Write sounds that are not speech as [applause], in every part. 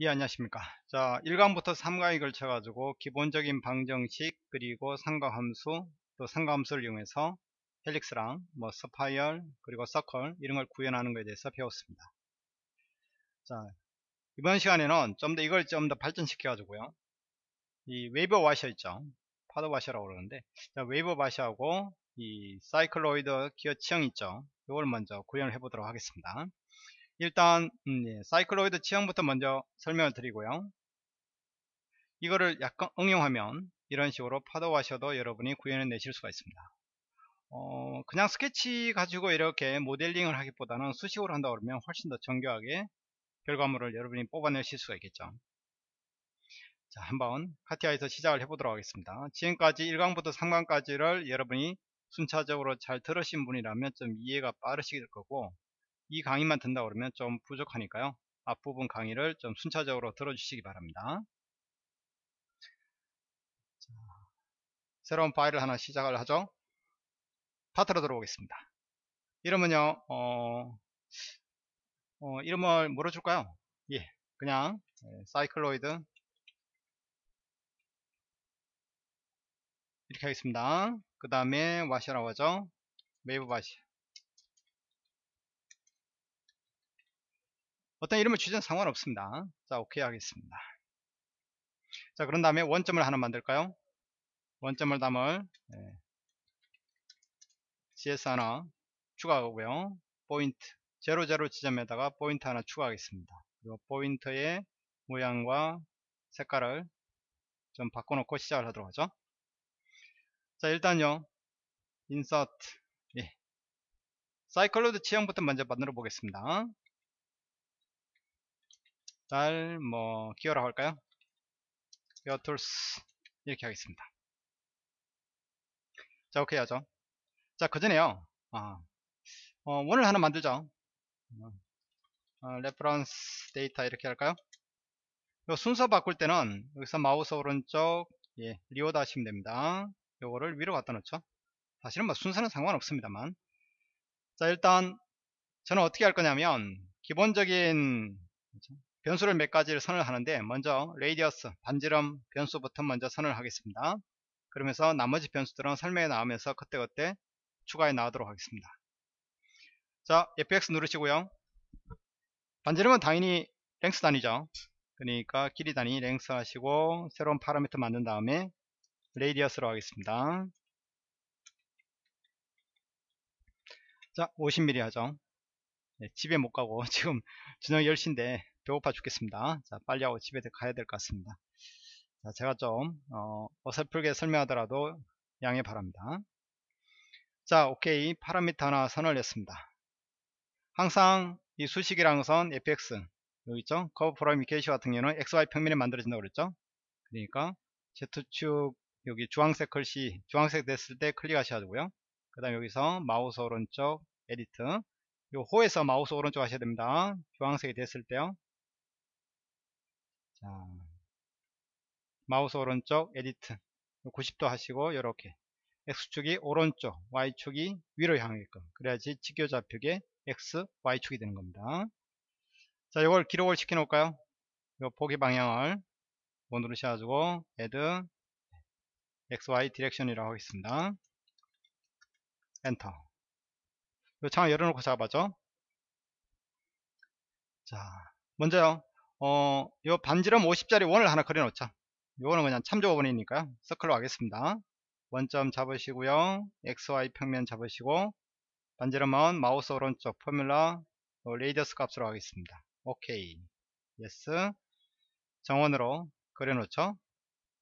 예 안녕하십니까? 자 1강부터 3강에 걸쳐 가지고 기본적인 방정식 그리고 삼각함수 또 삼각함수를 이용해서 helix랑 뭐 spiral 그리고 서클 이런 걸 구현하는 것에 대해서 배웠습니다. 자 이번 시간에는 좀 더 이걸 좀 더 발전시켜 가지고요. 이 wave washer 있죠? 파도 washer라고 그러는데 자, wave washer하고 이 사이클로이드 기어 치형 있죠? 이걸 먼저 구현을 해 보도록 하겠습니다 일단 음, 예, 사이클로이드 지형부터 먼저 설명을 드리고요. 이거를 약간 응용하면 이런 식으로 파도 와셔도 여러분이 구현해 내실 수가 있습니다. 어, 그냥 스케치 가지고 이렇게 모델링을 하기보다는 수식으로 한다 그러면 훨씬 더 정교하게 결과물을 여러분이 뽑아내실 수가 있겠죠. 자 한번 카티아에서 시작을 해보도록 하겠습니다. 지금까지 1강부터 3강까지를 여러분이 순차적으로 잘 들으신 분이라면 좀 이해가 빠르실 거고 이 강의만 든다 그러면 좀 부족하니까요. 앞부분 강의를 좀 순차적으로 들어주시기 바랍니다. 자, 새로운 파일을 하나 시작을 하죠. 파트로 들어오겠습니다. 이름은요 어, 어, 이름을 뭐로 줄까요? 예 그냥 예, 사이클로이드. 이렇게 하겠습니다. 그 다음에 와시라고 하죠. wave washer 어떤 이름을 주든 상관없습니다. 자, 오케이 하겠습니다. 자, 그런 다음에 원점을 하나 만들까요? 원점을 담을 네. CS 하나 추가하고요. 포인트 00 지점에다가 포인트 하나 추가하겠습니다. 그리고 포인트의 모양과 색깔을 좀 바꿔놓고 시작을 하도록 하죠. 자, 일단요. insert 예. 사이클로이드 치형부터 먼저 만들어 보겠습니다. 달, 뭐, 기어라고 할까요? gear tooth. 이렇게 하겠습니다. 자, 오케이 하죠. 자, 그 전에요. 아, 어, 원을 하나 만들죠. 어, reference data 이렇게 할까요? 요 순서 바꿀 때는 여기서 마우스 오른쪽, 예, reorder 하시면 됩니다. 요거를 위로 갖다 놓죠. 사실은 뭐 순서는 상관없습니다만. 자, 일단, 저는 어떻게 할 거냐면, 기본적인, 변수를 몇 가지를 선언하는데 먼저 radius 반지름 변수부터 먼저 선언하겠습니다. 그러면서 나머지 변수들은 설명에 나오면서 그때그때 추가해 나가도록 하겠습니다. 자 fx 누르시고요. 반지름은 당연히 length 단위죠. 그러니까 길이 단위 length 하시고 새로운 parameter 만든 다음에 radius로 하겠습니다. 자 50mm 하죠. 네, 집에 못 가고 [laughs] 지금 저녁 10시인데 배고파 죽겠습니다. 자, 빨리 하고 집에 가야 될 것 같습니다. 자, 제가 좀 어, 어설프게 설명하더라도 양해 바랍니다. 자, 오케이. parameter 하나 선언했습니다. 항상 이 수식이라는 것은 fx 여기 있죠? curve from equation 같은 경우는 xy 평면에 만들어진다고 그랬죠? 그러니까 z축 여기 주황색 글씨 주황색 됐을 때 클릭하셔야 고요 그 다음 여기서 마우스 오른쪽 edit 요 호에서 마우스 오른쪽 하셔야 됩니다. 주황색이 됐을 때요. 자, 마우스 오른쪽 edit 90도 하시고 이렇게. X축이 오른쪽 Y축이 위로 향하게끔 그래야지 직교좌표계 X, Y축이 되는 겁니다. 자 이걸 기록을 시켜 놓을까요? 요 보기 방향을 뭐 누르셔가지고 add XY direction이라고 하겠습니다. 엔터 요 창을 열어놓고 잡아죠? 자 먼저요 어, 요 반지름 50짜리 원을 하나 그려놓자. 요거는 그냥 참조 원이니까요. circle로 하겠습니다. 원점 잡으시고요. XY 평면 잡으시고 반지름은 마우스 오른쪽 formula radius 값으로 하겠습니다. 오케이. yes. 정원으로 그려놓죠.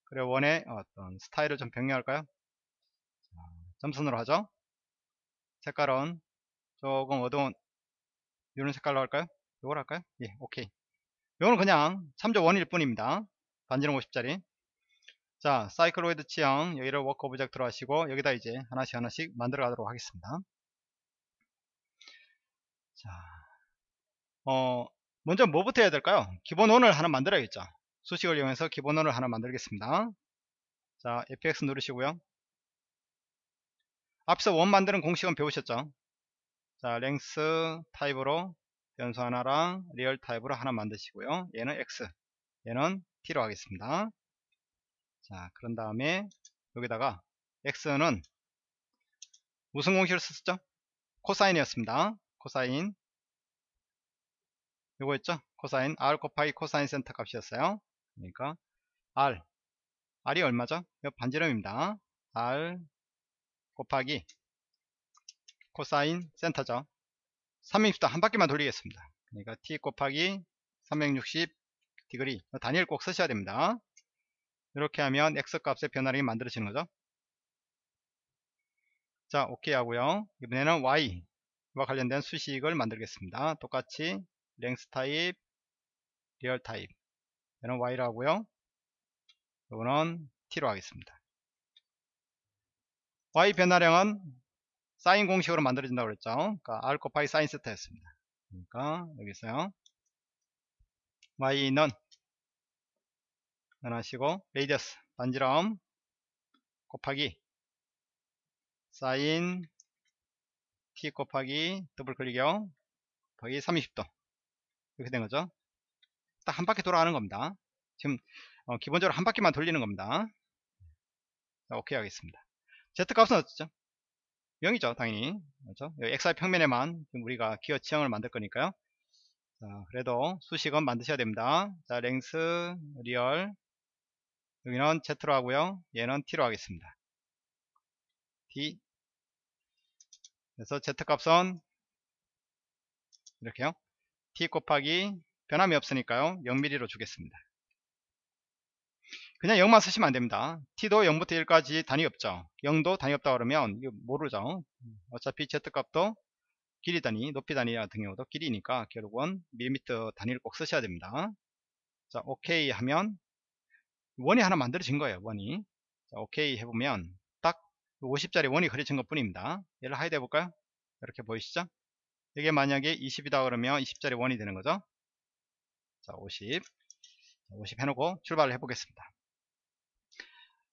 그래 원의 어떤 스타일을 좀 변경할까요? 자, 점선으로 하죠. 색깔은 조금 어두운 이런 색깔로 할까요? 이걸 할까요? 예, 오케이. 이거는 그냥 참조 원일 뿐입니다. 반지름 50짜리. 자, 사이클로이드 치형 여기를 work object로 하시고 여기다 이제 하나씩 하나씩 만들어 가도록 하겠습니다. 자, 어, 먼저 뭐부터 해야 될까요? 기본 원을 하나 만들어야겠죠. 수식을 이용해서 기본 원을 하나 만들겠습니다. 자, fx 누르시고요. 앞서 원 만드는 공식은 배우셨죠? 자, length 타입으로 변수 하나랑 real 타입으로 하나 만드시고요. 얘는 x 얘는 t로 하겠습니다. 자 그런 다음에 여기다가 x는 무슨 공식을 썼죠? 코사인이었습니다. 코사인. 요거였죠? 코사인. R 곱하기 코사인 세타 값이었어요. 그러니까 r. R이 얼마죠? 이 반지름입니다. R 곱하기 코사인 세타죠 360도 한 바퀴만 돌리겠습니다. 그러니까 t 곱하기 360 degree. 단위를 꼭 쓰셔야 됩니다. 이렇게 하면 x 값의 변화량이 만들어지는 거죠. 자 오케이 하고요. 이번에는 y와 관련된 수식을 만들겠습니다. 똑같이 length 타입 real 타입 얘는 y로 하고요. 이거는 t로 하겠습니다. Y 변화량은 사인 공식으로 만들어진다고 그랬죠. 그러니까 r 곱하기 사인 세타였습니다. 그러니까 여기서요. y는 변하시고 radius 반지름 곱하기 사인 t 곱하기 더블 클릭이요. 곱하기 30도. 이렇게 된 거죠. 딱 한 바퀴 돌아가는 겁니다. 지금 어, 기본적으로 한 바퀴만 돌리는 겁니다. 자, 오케이 하겠습니다. Z 값은 어떻죠 0이죠 당연히. 그렇죠? xy 평면에만 우리가 기어 치형을 만들 거니까요. 자, 그래도 수식은 만드셔야 됩니다. 자 length real. 여기는 z로 하고요. 얘는 t로 하겠습니다. T. 그래서 z값은 이렇게요. T 곱하기 변함이 없으니까요. 0mm로 주겠습니다 그냥 0만 쓰시면 안됩니다. t도 0부터 1까지 단위 없죠. 0도 단위 없다 그러면 이거 모르죠. 어차피 z값도 길이 단위 높이 단위 같은 경우도 길이니까 결국은 밀리미터 단위를 꼭 쓰셔야 됩니다. 자 오케이 하면 원이 하나 만들어진 거예요 원이. 자, 오케이 해보면 딱 50짜리 원이 그려진 것 뿐입니다. 얘를 hide 해볼까요? 이렇게 보이시죠? 이게 만약에 20이다 그러면 20짜리 원이 되는 거죠? 자 50. 50 해놓고 출발을 해보겠습니다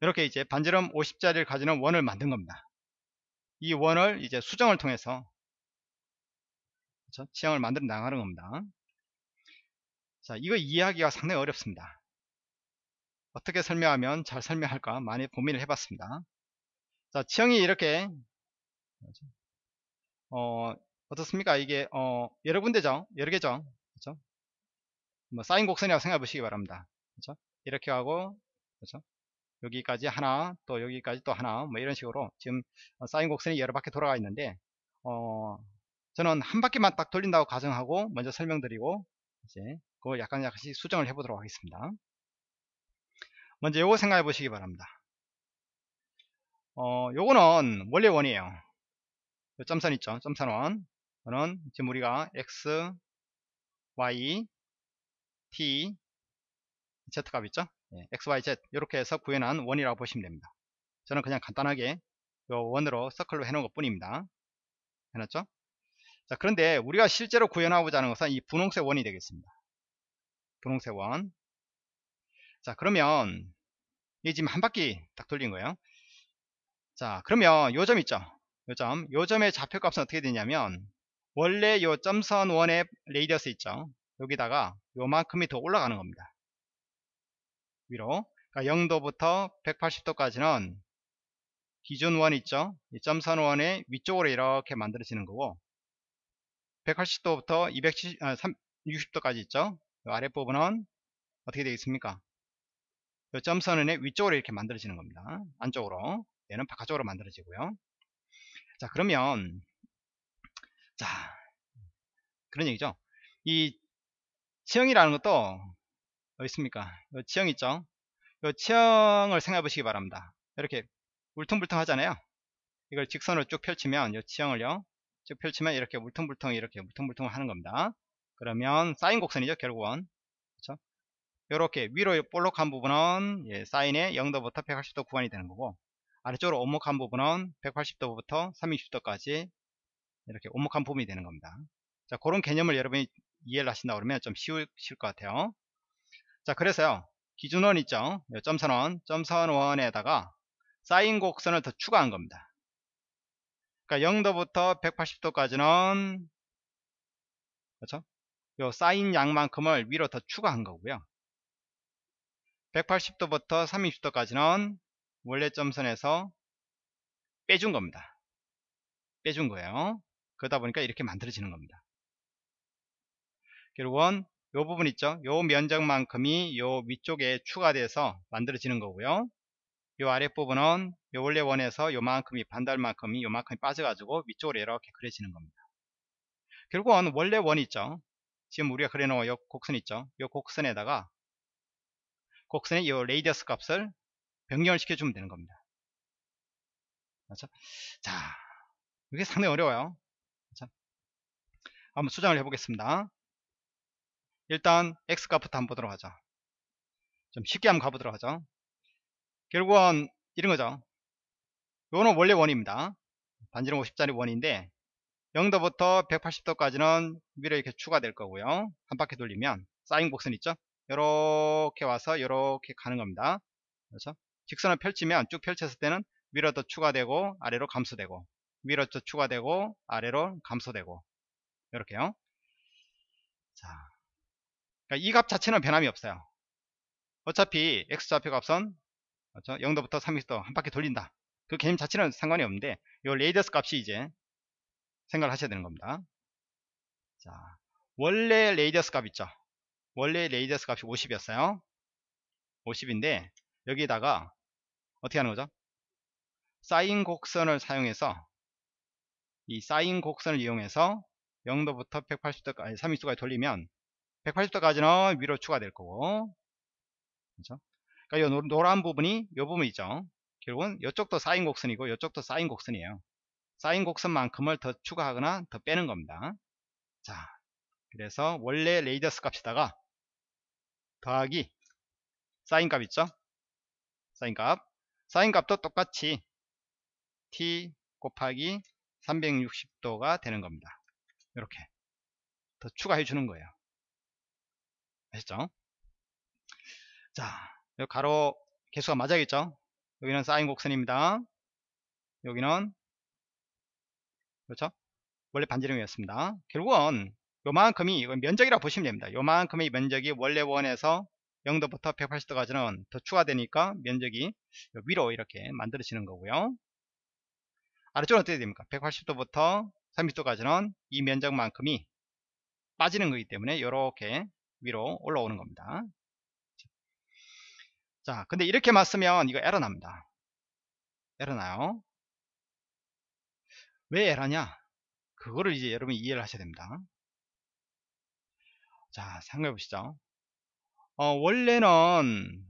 이렇게 이제 반지름 50짜리를 가지는 원을 만든 겁니다 이 원을 이제 수정을 통해서 그렇죠? 치형을 만들어 나가는 겁니다 자 이거 이해하기가 상당히 어렵습니다 어떻게 설명하면 잘 설명할까 많이 고민을 해봤습니다 자 지형이 이렇게 어, 어떻습니까 이게 어, 여러 군데죠 여러 개죠 그렇죠? 뭐 사인 곡선이라고 생각해 보시기 바랍니다 그렇죠? 이렇게 하고 그렇죠? 여기까지 하나 또 여기까지 또 하나 뭐 이런 식으로 지금 사인 곡선이 여러 바퀴 돌아가 있는데 어, 저는 한 바퀴만 딱 돌린다고 가정하고 먼저 설명드리고 이제 그걸 약간 약간씩 수정을 해 보도록 하겠습니다. 먼저 요거 생각해 보시기 바랍니다. 어 요거는 원래 원이에요. 요 점선 있죠? 점선 원. 이거는 지금 우리가 x y t z 값 있죠 네, x y z 이렇게 해서 구현한 원이라고 보시면 됩니다 저는 그냥 간단하게 요 원으로 circle로 해놓은 것 뿐입니다 해놨죠 자 그런데 우리가 실제로 구현하고자 하는 것은 이 분홍색 원이 되겠습니다 분홍색 원. 자, 그러면 이게 지금 한 바퀴 딱 돌린 거예요. 자, 그러면 요 점 있죠? 요 점. 요 점의 좌표값은 어떻게 되냐면 원래 요 점선 원의 radius 있죠? 여기다가 요만큼이 더 올라가는 겁니다. 위로. 그러니까 0도부터 180도까지는 기준 원 있죠? 이 점선 원의 위쪽으로 이렇게 만들어지는 거고 180도부터 270, 아, 360도까지 있죠? 아랫부분은 어떻게 되겠습니까? 이 점선의 위쪽으로 이렇게 만들어지는 겁니다. 안쪽으로. 얘는 바깥쪽으로 만들어지고요. 자, 그러면, 자, 그런 얘기죠. 이 지형이라는 것도, 어디 있습니까? 이 지형 있죠? 이 지형을 생각해 보시기 바랍니다. 이렇게 울퉁불퉁 하잖아요. 이걸 직선으로 쭉 펼치면, 이 지형을요, 쭉 펼치면 이렇게 울퉁불퉁 이렇게 울퉁불퉁 하는 겁니다. 그러면 사인 곡선이죠 결국은 그렇죠? 이렇게 위로 볼록한 부분은 예, 사인의 0도부터 180도 구간이 되는 거고 아래쪽으로 오목한 부분은 180도부터 360도까지 이렇게 오목한 부분이 되는 겁니다 자 그런 개념을 여러분이 이해를 하신다 그러면 좀 쉬우실 것 같아요 자 그래서요 기준원 있죠 점선원 점선원에다가 사인 곡선을 더 추가한 겁니다 그러니까 0도부터 180도까지는 그렇죠 요 사인 양만큼을 위로 더 추가한 거고요 180도부터 30도까지는 원래 점선에서 빼준 겁니다. 빼준 거예요. 그러다 보니까 이렇게 만들어지는 겁니다. 결국은 요 부분 있죠? 요 면적만큼이 요 위쪽에 추가돼서 만들어지는 거고요. 요 아랫부분은 요 원래 원에서 요만큼이 반달만큼이 요만큼이 빠져가지고 위쪽으로 이렇게 그려지는 겁니다. 결국은 원래 원 있죠? 지금 우리가 그려놓은 요 곡선 있죠? 요 곡선에다가 곡선의 이 레이디어스 값을 변경을 시켜주면 되는 겁니다. 그렇죠? 자, 이게 상당히 어려워요. 그렇죠? 한번 수정을 해보겠습니다. 일단 x값부터 한번 보도록 하죠. 좀 쉽게 한번 가보도록 하죠. 결국은 이런 거죠. 요거는 원래 원입니다. 반지름 50짜리 원인데 0도부터 180도까지는 위로 이렇게 추가될 거고요. 한 바퀴 돌리면 사인 곡선 있죠? 이렇게 와서 이렇게 가는 겁니다. 그렇죠? 직선을 펼치면 쭉 펼쳤을 때는 위로 더 추가되고 아래로 감소되고 위로 더 추가되고 아래로 감소되고 이렇게요. 자, 이 값 자체는 변함이 없어요. 어차피 x좌표 값은 그렇죠? 0도부터 30도 한 바퀴 돌린다. 그 개념 자체는 상관이 없는데 이 레이더스 값이 이제 생각을 하셔야 되는 겁니다. 자, 원래 레이더스 값 있죠? 원래 레이더스 값이 50이었어요. 50인데 여기다가 어떻게 하는 거죠? 사인 곡선을 사용해서 이 사인 곡선을 이용해서 0도부터 180도까지 30도까지 돌리면 180도까지는 위로 추가될 거고 그렇죠? 그러니까 이 노란 부분이 이 부분 있죠. 결국은 이쪽도 사인 곡선이고 이쪽도 사인 곡선이에요. 사인 곡선만큼을 더 추가하거나 더 빼는 겁니다. 자, 그래서 원래 레이더스 값에다가 더하기 사인 값 있죠? 사인 값. 사인 값도 똑같이 t 곱하기 360도가 되는 겁니다. 이렇게 더 추가해 주는 거예요. 아셨죠? 자, 여 가로 개수가 맞아야겠죠? 여기는 사인 곡선입니다. 여기는 그렇죠? 원래 반지름이었습니다. 결국은 요만큼이 면적이라고 보시면 됩니다. 요만큼의 면적이 원래 원에서 0도부터 180도까지는 더 추가되니까 면적이 위로 이렇게 만들어지는 거고요. 아래쪽은 어떻게 됩니까? 180도부터 30도까지는 이 면적만큼이 빠지는 거기 때문에 이렇게 위로 올라오는 겁니다. 자, 근데 이렇게 맞으면 이거 에러 납니다. 에러 나요. 왜 에러냐? 그거를 이제 여러분이 이해를 하셔야 됩니다. 자, 생각해 보시죠. 어, 원래는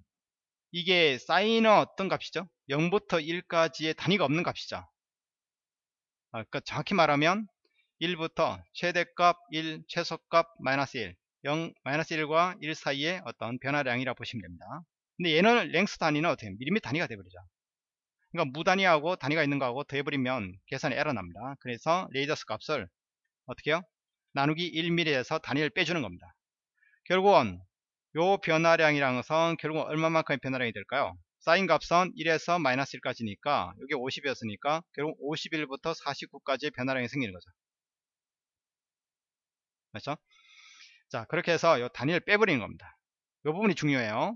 이게 사인은 어떤 값이죠? 0부터 1까지의 단위가 없는 값이죠. 아, 그러니까 정확히 말하면 1부터 최대값 1, 최소값 마이너스 1, 0, 마이너스 1과 1 사이의 어떤 변화량이라 고 보시면 됩니다. 근데 얘는 랭스 단위는 어떻게 밀리미터 단위가 되버리죠. 그러니까 무단위하고 단위가 있는 거하고 더해버리면 계산이 에러 납니다. 그래서 레이더스 값을 어떻게 해요? 나누기 1mm에서 단위를 빼주는 겁니다. 결국은 요 변화량이라는 것은 결국 얼마만큼의 변화량이 될까요? 사인 값은 1에서 마이너스 1까지니까 여기 50이었으니까 결국 51부터 49까지의 변화량이 생기는 거죠. 그렇죠? 자 그렇게 해서 요 단위를 빼버리는 겁니다. 요 부분이 중요해요.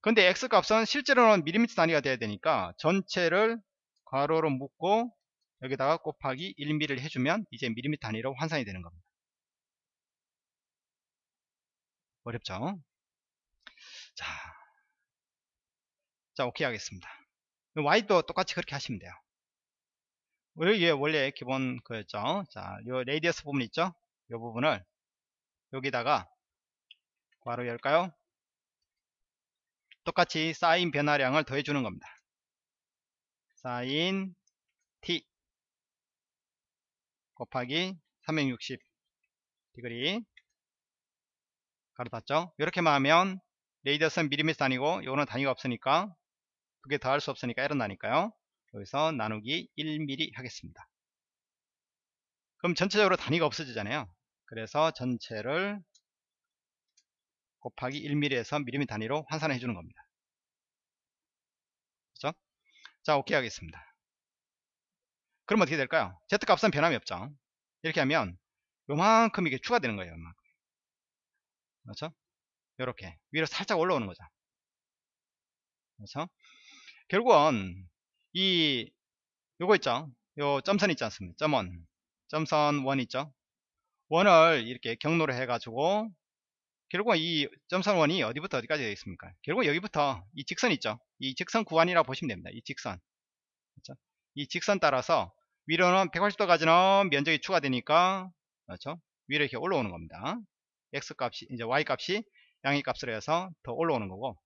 근데 x값은 실제로는 밀리미터 단위가 돼야 되니까 전체를 괄호로 묶고 여기다가 곱하기 1mm를 해주면 이제 밀리미터 단위로 환산이 되는 겁니다. 어렵죠? 자, 자 오케이 하겠습니다. y도 똑같이 그렇게 하시면 돼요. 이게 원래 기본 거였죠. 자, 요 radius 부분 있죠? 요 부분을 여기다가 괄호 열까요? 똑같이 사인 변화량을 더해주는 겁니다. 사인 t 곱하기 360 degree 괄호 닫죠 이렇게만 하면 radius는 밀리미터 아니고 이거는 단위가 없으니까 두 개 더할 수 없으니까 에러 나니까요 여기서 나누기 1mm 하겠습니다 그럼 전체적으로 단위가 없어지잖아요 그래서 전체를 곱하기 1mm에서 미리미 단위로 환산해 주는 겁니다 그렇죠? 자 오케이 하겠습니다 그럼 어떻게 될까요 Z값은 변함이 없죠 이렇게 하면 요만큼 이게 추가되는 거예요 요만큼. 그렇죠? 이렇게 위로 살짝 올라오는 거죠. 그렇죠? 결국은 이 요거 있죠? 요 점선 있지 않습니까? 점원 점선 원 있죠? 원을 이렇게 경로로 해가지고 결국은 이 점선 원이 어디부터 어디까지 되어 있습니까? 결국 여기부터 이 직선 있죠? 이 직선 구간이라고 보시면 됩니다. 이 직선 그렇죠? 이 직선 따라서 위로는 180도까지는 면적이 추가되니까 그렇죠? 위로 이렇게 올라오는 겁니다. x 값이 이제 y 값이 양의 값으로 해서 더 올라오는 거고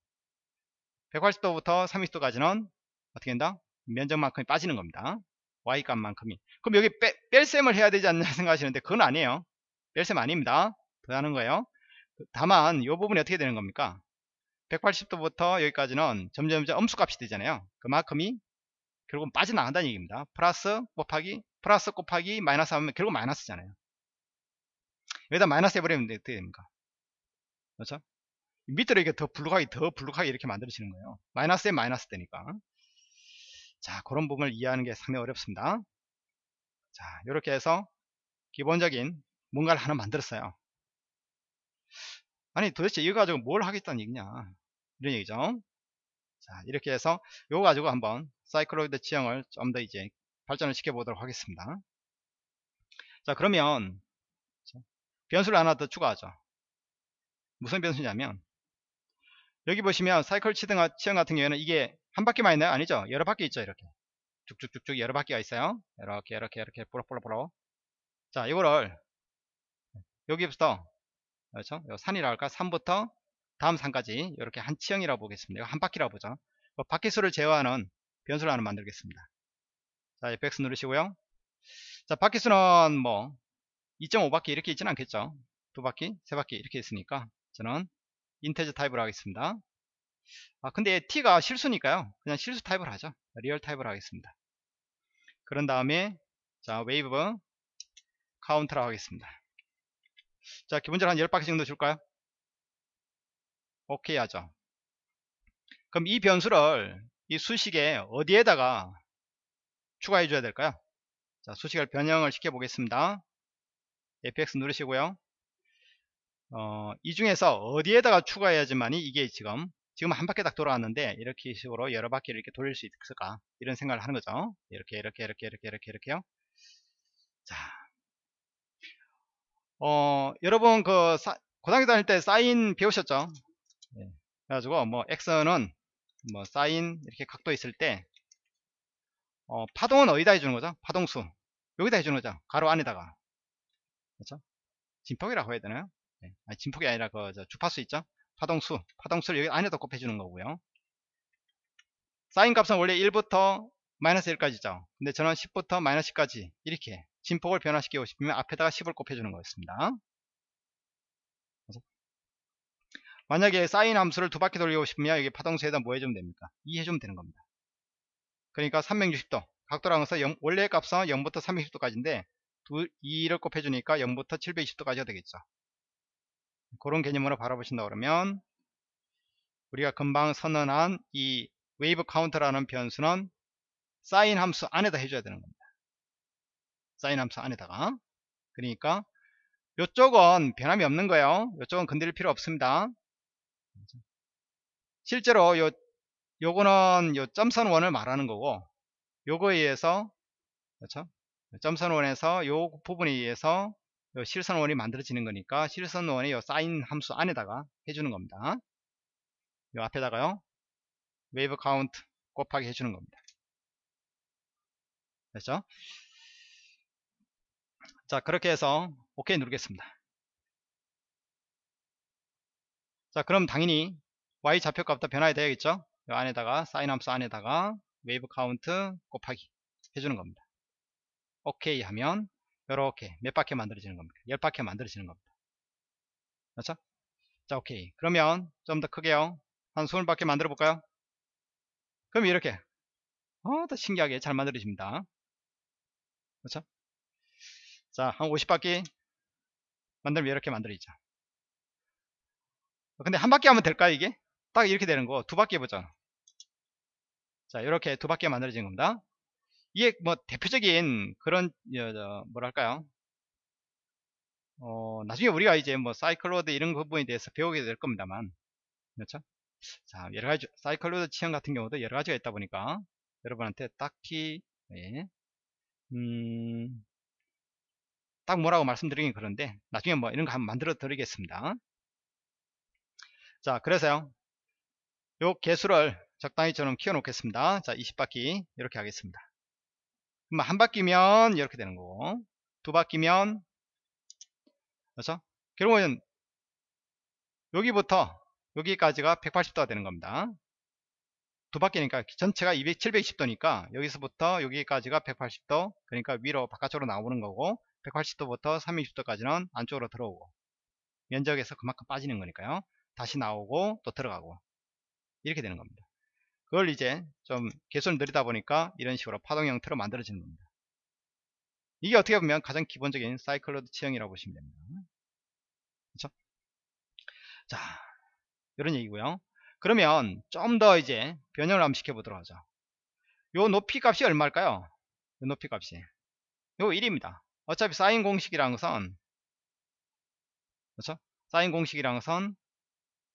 180도부터 30도까지는 어떻게 된다? 면적만큼이 빠지는 겁니다. y 값만큼이. 그럼 여기 빼, 뺄셈을 해야 되지 않나 [laughs] 생각하시는데 그건 아니에요. 뺄셈 아닙니다. 더하는 거예요. 다만 이 부분이 어떻게 되는 겁니까? 180도부터 여기까지는 점점 점 음수값이 되잖아요. 그만큼이 결국은 빠져나간다는 얘기입니다. 플러스 곱하기 플러스 곱하기 마이너스 하면 결국 마이너스잖아요. 여기다 마이너스 해버리면 어떻게 됩니까? 그렇죠? 밑으로 이렇게 더 블록하게 더 블록하게 이렇게 만들어지는 거예요. 마이너스에 마이너스 되니까. 자 그런 부분을 이해하는 게 상당히 어렵습니다. 자 이렇게 해서 기본적인 뭔가를 하나 만들었어요. 아니 도대체 이거 가지고 뭘 하겠다는 얘기냐 이런 얘기죠. 자 이렇게 해서 이거 가지고 한번 사이클로이드 지형을 좀 더 이제 발전을 시켜 보도록 하겠습니다. 자 그러면 변수를 하나 더 추가하죠. 무슨 변수냐면 여기 보시면 사이클 치등 치형 같은 경우에는 이게 한 바퀴만 있나요? 아니죠. 여러 바퀴 있죠. 이렇게 쭉쭉쭉쭉 여러 바퀴가 있어요. 이렇게 이렇게 이렇게 뿌럭뿌럭뿌럭 자 이거를 여기부터 그렇죠? 산이라 할까? 산부터 다음 산까지 이렇게 한 치형이라고 보겠습니다. 한 바퀴라고 보죠. 그 바퀴수를 제어하는 변수를 하나 만들겠습니다. 자, fx 누르시고요. 자, 바퀴수는 뭐 2.5바퀴 이렇게 있지는 않겠죠. 두 바퀴, 세 바퀴 이렇게 있으니까 저는 integer 타입으로 하겠습니다. 아, 근데 t가 실수니까요. 그냥 실수 타입을 하죠. real 타입으로 하겠습니다. 그런 다음에 자, wave count라고 하겠습니다. 자, 기본적으로 한 10바퀴 정도 줄까요? 오케이 하죠. 그럼 이 변수를 이 수식에 어디에다가 추가해 줘야 될까요? 자, 수식을 변형을 시켜 보겠습니다. fx 누르시고요. 어, 이 중에서 어디에다가 추가해야지만이 이게 지금 지금 한 바퀴 딱 돌아왔는데 이렇게 식으로 여러 바퀴를 이렇게 돌릴 수 있을까 이런 생각을 하는 거죠 이렇게 이렇게 이렇게 이렇게 이렇게 이렇게요 자 어, 여러분 그 사, 고등학교 다닐 때 사인 배우셨죠? 네. 그래가지고 뭐 x는 뭐 사인 이렇게 각도 있을 때 어, 파동은 어디다 해주는 거죠? 파동수 여기다 해주는 거죠? 가로 안에다가 그렇죠? 진폭이라고 해야 되나요? 네. 아니, 진폭이 아니라 그 주파수 있죠? 파동수 파동수를 여기 안에다 곱해주는 거고요. 사인 값은 원래 1부터 마이너스 1까지죠. 근데 저는 10부터 마이너스 10까지 이렇게 진폭을 변화시키고 싶으면 앞에다가 10을 곱해주는 거였습니다. 만약에 사인 함수를 두 바퀴 돌리고 싶으면 여기 파동수에다 뭐 해주면 됩니까? 2 해주면 되는 겁니다. 그러니까 360도 각도라는 것은 원래 값은 0부터 360도까지인데 2를 곱해주니까 0부터 720도까지가 되겠죠. 그런 개념으로 바라보신다 그러면 우리가 금방 선언한 이 wave counter라는 변수는 사인 함수 안에다 해줘야 되는 겁니다. 사인 함수 안에다가. 그러니까 이쪽은 변함이 없는 거예요. 이쪽은 건드릴 필요 없습니다. 실제로 요 요거는 요 점선 원을 말하는 거고 요거에 의해서 그렇죠? 점선 원에서 요 부분에 의해서 요 실선 원이 만들어지는 거니까 실선 원의 요 사인 함수 안에다가 해주는 겁니다. 요 앞에다가요 wave count 곱하기 해주는 겁니다. 됐죠 자 그렇게 해서 OK 누르겠습니다. 자 그럼 당연히 Y 좌표값도 변화가 되야겠죠? 이 안에다가 사인 함수 안에다가 wave count 곱하기 해주는 겁니다. OK 하면 이렇게 몇 바퀴 만들어지는 겁니다 10바퀴 만들어지는 겁니다. 그렇죠? 자 오케이. 그러면 좀 더 크게요. 한 20바퀴 만들어 볼까요? 그럼 이렇게. 어, 더 신기하게 잘 만들어집니다. 그렇죠 자, 한 50바퀴 만들면 이렇게 만들어지죠. 근데 한 바퀴 하면 될까요, 이게? 딱 이렇게 되는 거. 두 바퀴 해보자. 자, 이렇게 두 바퀴 만들어진 겁니다. 이게 뭐 대표적인 그런, 뭐랄까요. 어, 나중에 우리가 이제 뭐 사이클로드 이런 부분에 대해서 배우게 될 겁니다만. 그렇죠? 자, 여러 가지, 사이클로드 취향 같은 경우도 여러 가지가 있다 보니까 여러분한테 딱히, 예, 음, 딱 뭐라고 말씀드리긴 그런데 나중에 뭐 이런 거 한번 만들어 드리겠습니다. 자, 그래서요. 요 개수를 적당히 저는 키워 놓겠습니다. 자, 20바퀴 이렇게 하겠습니다. 그럼 한 바퀴면 이렇게 되는 거고 두 바퀴면 그렇죠? 결국은 여기부터 여기까지가 180도가 되는 겁니다. 두 바퀴니까 전체가 200, 720도니까 여기서부터 여기까지가 180도 그러니까 위로 바깥쪽으로 나오는 거고 180도부터 320도까지는 안쪽으로 들어오고 면적에서 그만큼 빠지는 거니까요. 다시 나오고 또 들어가고 이렇게 되는 겁니다. 그걸 이제 좀 개수를 느리다 보니까 이런 식으로 파동 형태로 만들어지는 겁니다. 이게 어떻게 보면 가장 기본적인 사이클로드 치형이라고 보시면 됩니다. 그렇죠? 자, 이런 얘기고요. 그러면 좀 더 이제 변형을 한번 시켜보도록 하죠. 요 높이 값이 얼마일까요? 요 높이 값이 요 1입니다. 어차피 사인 공식이라는 것은 그렇죠? 사인 공식이라는 것은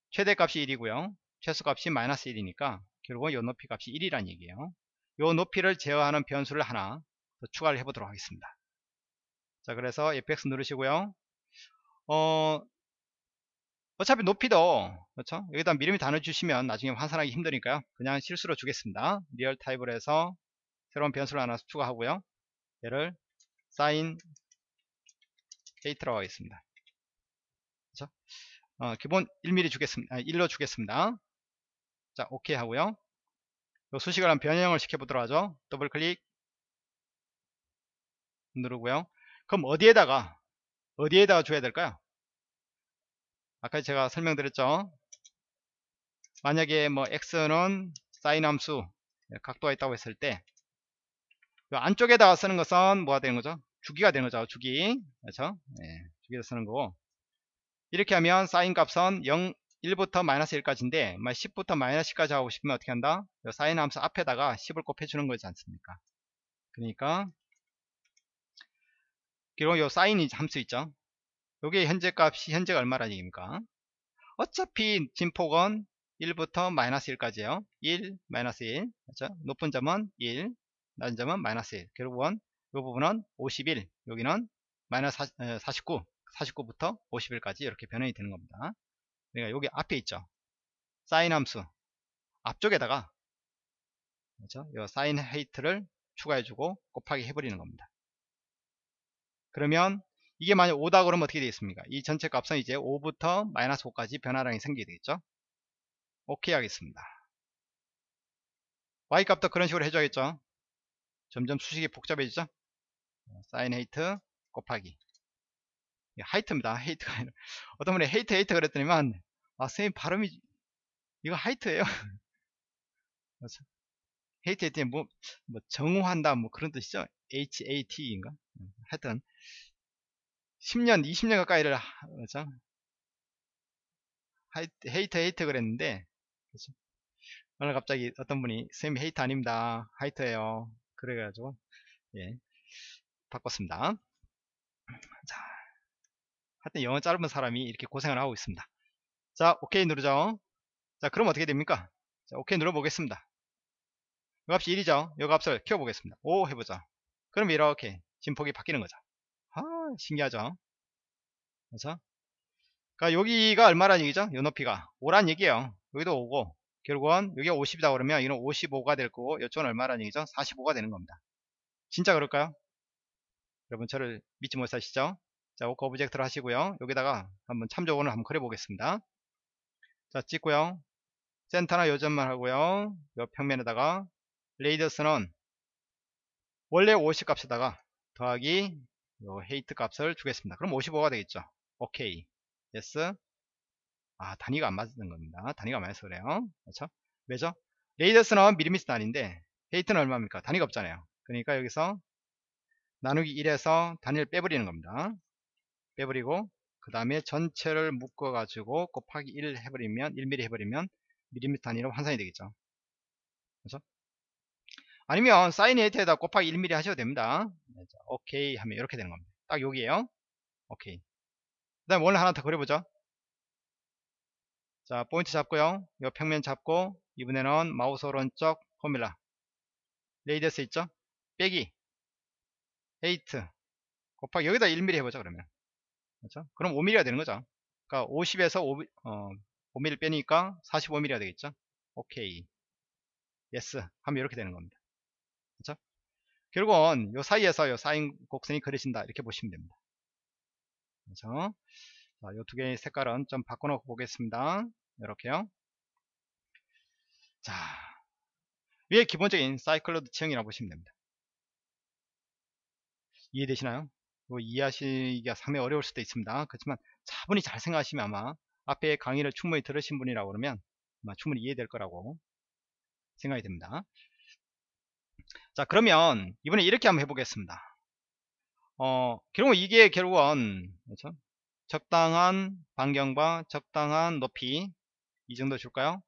최대값이 1이고요. 최소값이 마이너스 1이니까 결국은 요 높이 값이 1이란 얘기예요. 요 높이를 제어하는 변수를 하나 더 추가를 해보도록 하겠습니다. 자 그래서 fx 누르시고요. 어 어차피 높이도 그렇죠 여기다 밀리미터 넣어주시면 나중에 환산하기 힘드니까요 그냥 실수로 주겠습니다 real 타입을 해서 새로운 변수를 하나 추가하고요 얘를 sin height라고 하겠습니다. 그렇죠? 어, 기본 1mm 주겠습니다. 1로 주겠습니다. 자 오케이 하고요. 요 수식을 한 변형을 시켜보도록 하죠. 더블 클릭. 누르고요. 그럼 어디에다가 어디에다가 줘야 될까요? 아까 제가 설명드렸죠? 만약에 뭐 x는 사인 함수 예, 각도가 있다고 했을 때 안쪽에다가 쓰는 것은 뭐가 되는 거죠? 주기가 되는 거죠. 주기. 그렇죠? 네, 주기를 쓰는 거고. 이렇게 하면 사인 값은 0 1부터 마이너스 1까지인데 10부터 마이너스 10까지 하고 싶으면 어떻게 한다? 사인 함수 앞에다가 10을 곱해 주는 거지 않습니까? 그러니까 그리고 요 사인이 함수 있죠? 요게 현재 값이 현재가 얼마라는 얘기입니까? 어차피 진폭은 1부터 마이너스 1까지요. 1, 마이너스 1. 그렇죠? 높은 점은 1, 낮은 점은 마이너스 1. 결국은 이 부분은 51, 여기는 마이너스 49, 49부터 51까지 이렇게 변형이 되는 겁니다. 그러니까 여기 앞에 있죠. 사인 함수 앞쪽에다가 그렇죠? 이 사인 헤이트를 추가해주고 곱하기 해버리는 겁니다. 그러면 이게 만약 5다 그러면 어떻게 되겠습니까? 이 전체 값은 이제 5부터 마이너스 5까지 변화량이 생기게 되겠죠? 오케이 하겠습니다. y 값도 그런 식으로 해줘야겠죠? 점점 수식이 복잡해지죠? 사인 height 곱하기 height입니다. height가 아니라 [laughs] 어떤 분이 height height 그랬더니만 아 선생님 발음이 이거 height예요. [laughs] hate hate 뭐, 뭐 증오한다 뭐 그런 뜻이죠? HATE인가? 하여튼 10년, 20년 가까이를 그렇죠? height height 그랬는데 그렇죠? 오늘 갑자기 어떤 분이 선생님 헤이트 아닙니다. 하이트예요. 그래가지고 예 바꿨습니다. 자, 하여튼 영어 짧은 사람이 이렇게 고생을 하고 있습니다. 자, 오케이 누르죠. 자, 그럼 어떻게 됩니까? 자, 오케이 눌러 보겠습니다. 이 값이 1이죠. 이 값을 키워 보겠습니다. 5 해보죠. 그럼 이렇게 진폭이 바뀌는 거죠. 아, 신기하죠? 그래서 그러니까 여기가 얼마란 얘기죠? 요 높이가 5란 얘기예요. 여기도 5고 결국은 여기가 50이다 그러면 이는 55가 될 거고 이쪽은 얼마란 얘기죠? 45가 되는 겁니다. 진짜 그럴까요? 여러분 저를 믿지 못하시죠? 자, work object를 하시고요. 여기다가 한번 참조원을 한번 그려보겠습니다. 자, 찍고요. 센터나 요점만 하고요. 요 평면에다가 radius는 원래 50 값에다가 더하기 요 height 값을 주겠습니다. 그럼 55가 되겠죠. 오케이. Yes. 아, 단위가 안 맞는 겁니다. 단위가 맞아서 그래요. 그렇죠? 왜죠? radius는 미리미터 단위인데 height는 얼마입니까? 단위가 없잖아요. 그러니까 여기서 나누기 1에서 단위를 빼버리는 겁니다. 빼버리고 그 다음에 전체를 묶어 가지고 곱하기 1 해버리면 1mm 해버리면 미리미터 단위로 환산이 되겠죠. 그렇죠? 아니면 사인 height에다 곱하기 1mm 하셔도 됩니다. 오케이 하면 이렇게 되는 겁니다. 딱 여기에요. 오케이. 그 다음에 원을 하나 더 그려보죠. 자 포인트 잡고요. 요 평면 잡고 이번에는 마우스 오른쪽 formula. Radius 있죠? 빼기. 8 곱하기 여기다 1mm 해보자 그러면. 그렇죠? 그럼 5mm가 되는 거죠. 그러니까 50에서 5, 어, 5mm 빼니까 45mm가 되겠죠? 오케이. Yes. 하면 이렇게 되는 겁니다. 그렇죠? 결국은 요 사이에서 요 사인 곡선이 그려진다. 이렇게 보시면 됩니다. 그렇죠 요두 개의 색깔은 좀 바꿔놓고 보겠습니다. 이렇게요. 자 위에 기본적인 사이클로이드 지형이라고 보시면 됩니다. 이해되시나요? 뭐 이해하시기가 상당히 어려울 수도 있습니다. 그렇지만 차분히 잘 생각하시면 아마 앞에 강의를 충분히 들으신 분이라고 그러면 아마 충분히 이해될 거라고 생각이 됩니다. 자 그러면 이번에 이렇게 한번 해보겠습니다. 어 결국 이게 결국은 그렇죠? 적당한 반경과 적당한 높이. 이 정도 줄까요?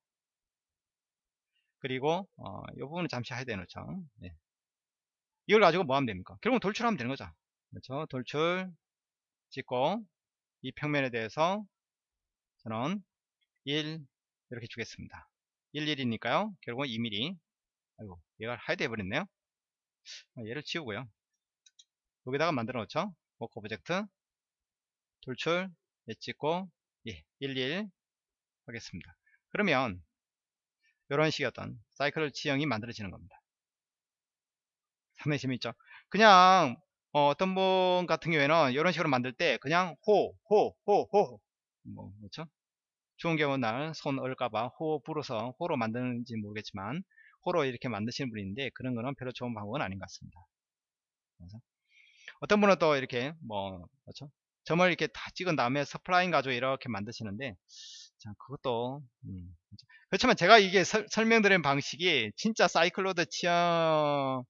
그리고 어, 이 부분은 잠시 하이드 해놓죠 네. 이걸 가지고 뭐 하면 됩니까? 결국은 돌출하면 되는 거죠. 그렇죠? 돌출 찍고 이 평면에 대해서 저는 1 이렇게 주겠습니다. 1, 1이니까요. 결국은 2mm 아이고 얘가 hide 해버렸네요. 아, 얘를 지우고요. 여기다가 만들어 놓죠? Work object 돌출 예 찍고 예, 11 하겠습니다 그러면 이런 식의 어떤 사이클 지형이 만들어지는 겁니다 상당히 재밌죠 그냥 어, 떤 분 같은 경우에는 이런 식으로 만들 때 그냥 호, 호, 호, 호, 뭐, 그렇죠? 좋은 경우 날손 얼까봐 호 불어서 호로 만드는지 모르겠지만 호로 이렇게 만드시는 분인데 그런 거는 별로 좋은 방법은 아닌 것 같습니다. 그래서 어떤 분은 또 이렇게 뭐 그렇죠? 점을 이렇게 다 찍은 다음에 서플라인 가지고 이렇게 만드시는데 자 그것도 음? 그렇지만 제가 이게 설, 설명드린 방식이 진짜 사이클로드 취향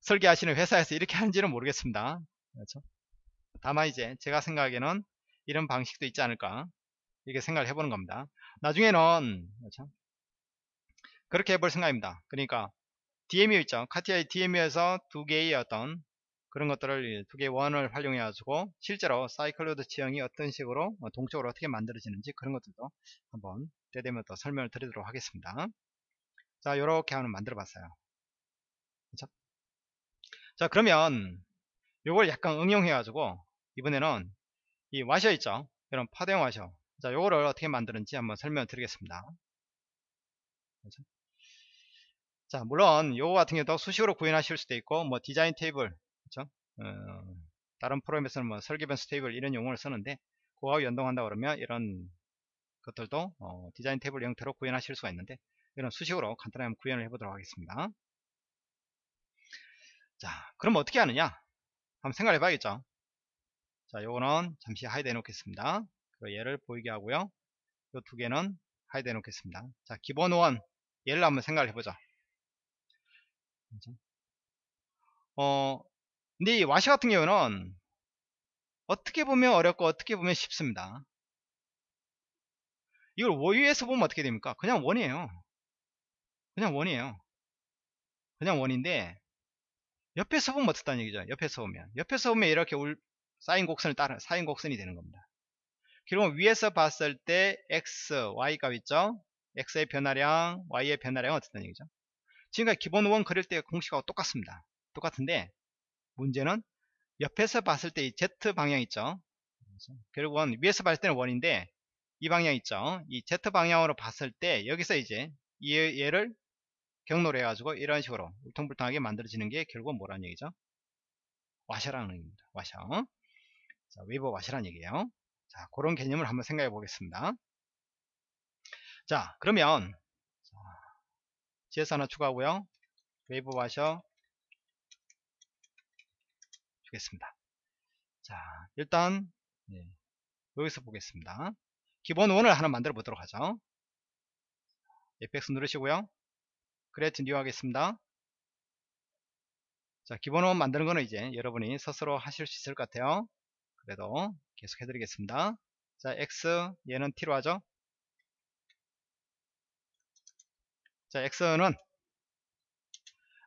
설계하시는 회사에서 이렇게 [laughs] 하는지는 모르겠습니다. 그렇죠? 다만 이제 제가 생각에는 이런 방식도 있지 않을까 이렇게 생각을 해보는 겁니다. 나중에는 그렇죠? 그렇게 해볼 생각입니다. 그러니까 DMU 있죠. 카티아의 DMU에서 두 개의 어떤 그런 것들을 두 개의 원을 활용해 가지고 실제로 사이클로드 지형이 어떤 식으로 어, 동적으로 어떻게 만들어지는지 그런 것들도 한번 때 되면 또 설명을 드리도록 하겠습니다. 자, 이렇게 하나 만들어 봤어요. 그렇죠? 자, 그러면 요걸 약간 응용해 가지고 이번에는 이 와셔 있죠. 이런 파대형 와셔. 자, 요거를 어떻게 만드는지 한번 설명을 드리겠습니다. 그렇죠? 자, 물론 요거 같은 경우도 수식으로 구현하실 수도 있고 뭐 디자인 테이블 그렇죠? 어, 다른 프로그램에서는 뭐 설계 변수 테이블 이런 용어를 쓰는데 그거와 연동한다 그러면 이런 것들도 어, 디자인 테이블 형태로 구현하실 수가 있는데 이런 수식으로 간단하게 구현을 해보도록 하겠습니다. 자, 그럼 어떻게 하느냐? 한번 생각해 봐야겠죠. 자, 요거는 잠시 hide 해 놓겠습니다. 얘를 보이게 하고요. 요 두 개는 hide 해 놓겠습니다. 자, 기본 원 얘를 한번 생각을 해보죠. 어, 근데 이 와셔 같은 경우는 어떻게 보면 어렵고 어떻게 보면 쉽습니다. 이걸 위에서 보면 어떻게 됩니까? 그냥 원이에요. 그냥 원이에요. 그냥 원인데 옆에서 보면 어떻다는 얘기죠. 옆에서 보면 옆에서 보면 이렇게 울, 사인 곡선을 따라 사인 곡선이 되는 겁니다. 그리고 위에서 봤을 때 x, y 값 있죠? x의 변화량, y의 변화량은 어떻다는 얘기죠? 지금까지 기본 원 그릴 때 공식하고 똑같습니다. 똑같은데 문제는 옆에서 봤을 때 이 Z 방향 있죠. 결국은 위에서 봤을 때는 원인데 이 방향 있죠. 이 Z 방향으로 봤을 때 여기서 이제 얘를 경로로 해가지고 이런 식으로 울퉁불퉁하게 만들어지는 게 결국은 뭐라는 얘기죠? 와셔라는 얘기입니다. 와셔. 자, 웨이브 와셔라는 얘기예요. 자, 그런 개념을 한번 생각해 보겠습니다. 자, 그러면 GS 하나 추가하고요. 웨이브 와셔 주겠습니다. 자, 일단 네, 여기서 보겠습니다. 기본 원을 하나 만들어 보도록 하죠. fx 누르시고요. Create new 하겠습니다. 자, 기본 원 만드는 거는 이제 여러분이 스스로 하실 수 있을 것 같아요. 그래도 계속 해드리겠습니다. 자, X 얘는 T로 하죠. 자, X는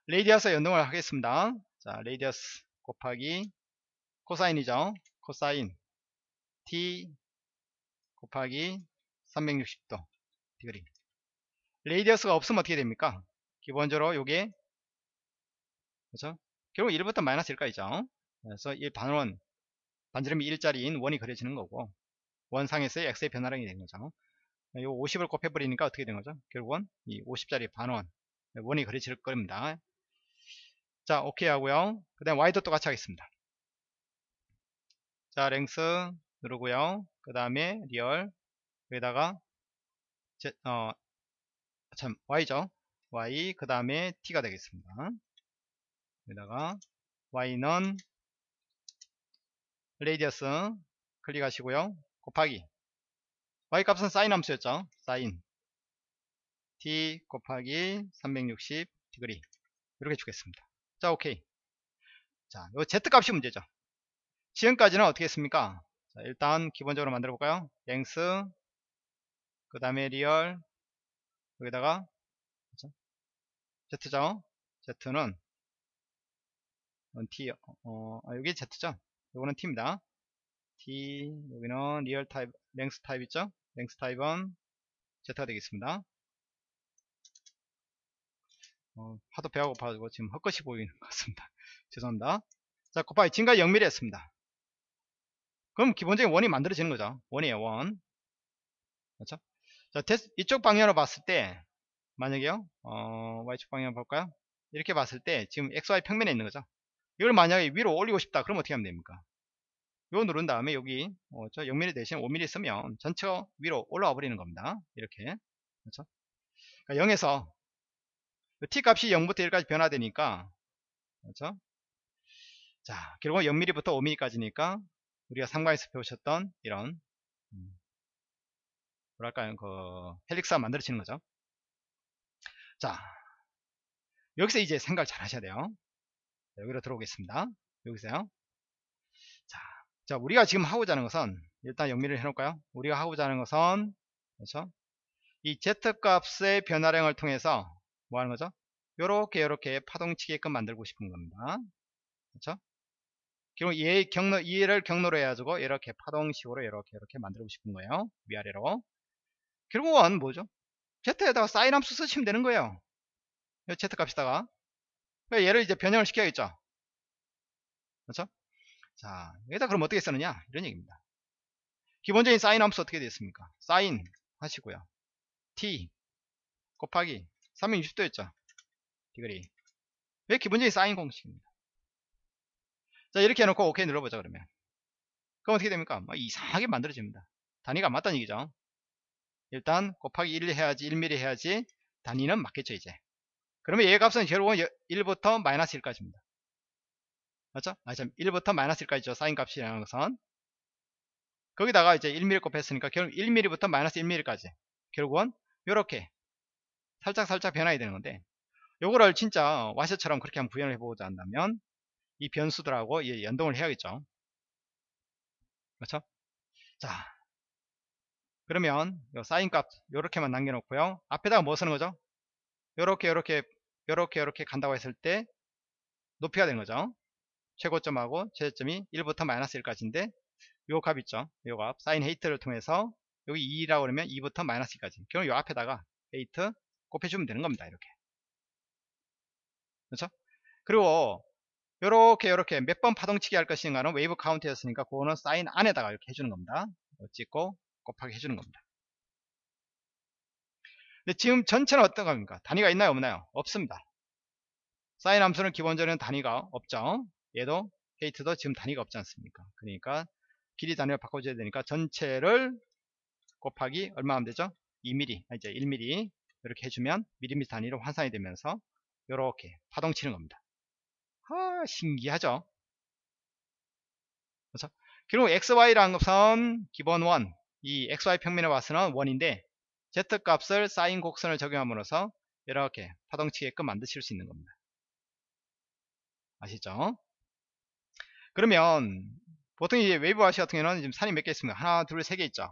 radius 연동을 하겠습니다. 자, radius 곱하기 코사인이죠. 코사인. T 곱하기 360도 degree radius가 없으면 어떻게 됩니까? 기본적으로 요게 그렇죠? 결국 1부터 마이너스 1까지죠. 그래서 이 반원 반지름이 1짜리인 원이 그려지는 거고 원상에서의 x의 변화량이 되는 거죠. 요 50을 곱해버리니까 어떻게 된 거죠? 결국은 이 50짜리 반원 원이 그려질 겁니다 자 오케이 하고요. 그 다음 y도 똑같이 하겠습니다. 자 length 누르고요. 그 다음에 real 여기다가 제, 어, 참 y죠. y 그 다음에 t가 되겠습니다. 여기다가 y는 radius 클릭하시고요. 곱하기. y 값은 사인 함수였죠. 사인 t 곱하기 360 degree. 이렇게 주겠습니다 자 오케이. 자 요 z 값이 문제죠. 지금까지는 어떻게 했습니까? 자, 일단 기본적으로 만들어 볼까요? Length 그 다음에 real 여기다가 z죠? Z는 t 어, 아, 여기 z죠? 요거는 t입니다. T 여기는 real 타입 length 타입 있죠? Length 타입은 z가 되겠습니다 어, 하도 배가 고파가지고 지금 헛것이 보이는 것 같습니다. [laughs] 죄송합니다. 자 곱하기 지금까지 0mm 했습니다. 그럼 기본적인 원이 만들어지는 거죠. 원이에요 원. 그렇죠? 자 이쪽 방향으로 봤을 때 만약에요 어, y축 방향 볼까요? 이렇게 봤을 때 지금 xy 평면에 있는 거죠. 이걸 만약에 위로 올리고 싶다 그럼 어떻게 하면 됩니까? 요 누른 다음에 여기 어, 저 0mm 대신 5mm 쓰면 전체가 위로 올라와 버리는 겁니다. 이렇게. 그렇죠? 그러니까 0에서 t 값이 0부터 1까지 변화되니까 그렇죠? 자 결국 0mm부터 5mm까지니까 우리가 상관에서 배우셨던 이런 음, 뭐랄까요? 그 헬릭스가 만들어지는 거죠. 자 여기서 이제 생각 잘 하셔야 돼요. 여기로 들어오겠습니다. 여기서요. 자, 자 우리가 지금 하고자 하는 것은 일단 영미를 해놓을까요? 우리가 하고자 하는 것은 그렇죠? 이 z값의 변화량을 통해서 뭐 하는 거죠? 요렇게 요렇게 파동치게끔 만들고 싶은 겁니다. 그렇죠? 그리고 얘 경로, 얘를 경로로 해가지고 이렇게 파동식으로 이렇게 이렇게 만들고 싶은 거예요. 위아래로. 결국은 뭐죠? Z에다가 사인 함수 쓰시면 되는 거예요. z 값에다가. 그러니까 얘를 이제 변형을 시켜야겠죠? 그렇죠? 자 여기다 그럼 어떻게 쓰느냐? 이런 얘기입니다. 기본적인 사인 함수 어떻게 되었습니까? 사인 하시고요. T 곱하기 360도였죠. 디그리. 왜 기본적인 사인 공식입니다. 자 이렇게 해놓고 오케이 눌러보자 그러면. 그럼 어떻게 됩니까? 뭐 이상하게 만들어집니다. 단위가 맞다는 얘기죠. 일단 곱하기 1 해야지 1mm 해야지 단위는 맞겠죠 이제. 그러면 얘 값은 결국은 1부터 마이너스 1까지입니다. 맞죠? 아, 참 1부터 마이너스 1까지죠 사인 값이라는 것은. 거기다가 이제 1mm 곱했으니까 결국 1mm부터 마이너스 1mm까지. 결국은 이렇게 살짝 살짝 변화해야 되는 건데 요거를 진짜 와셔처럼 그렇게 한번 구현을 해보자 한다면 이 변수들하고 연동을 해야겠죠? 그렇죠? 자 그러면 사인 값 요렇게만 남겨놓고요. 앞에다가 뭐 쓰는 거죠? 요렇게 요렇게 요렇게 요렇게 간다고 했을 때 높이가 되는 거죠? 최고점하고 최저점이 1부터 마이너스 1까지인데 요 값 있죠? 요 값. 사인 height를 통해서 여기 2라고 그러면 2부터 마이너스 2까지. 그럼 요 앞에다가 height 곱해주면 되는 겁니다 이렇게 그렇죠 그리고 요렇게 요렇게 몇 번 파동치게 할 것인가는 wave count였으니까 그거는 사인 안에다가 이렇게 해주는 겁니다 찍고 곱하기 해주는 겁니다. 근데 지금 전체는 어떤 겁니까? 단위가 있나요? 없나요? 없습니다. 사인 함수는 기본적으로 단위가 없죠. 얘도 헤이트도 지금 단위가 없지 않습니까? 그러니까 길이 단위를 바꿔줘야 되니까 전체를 곱하기 얼마 하면 되죠? 2mm, 아, 이제 1mm 이렇게 해주면 밀리미터 단위로 환산이 되면서 이렇게 파동 치는 겁니다. 아, 신기하죠? 그렇죠? 그리고 것은 기본 원, 이 XY 평면에 와서는 원인데 Z 값을 사인 곡선을 적용함으로써 이렇게 파동치게끔 만드실 수 있는 겁니다. 아시죠? 그러면 보통 이제 웨이브 와시 같은 경우는 지금 산이 몇 개 있습니다. 하나, 둘, 세 개 있죠.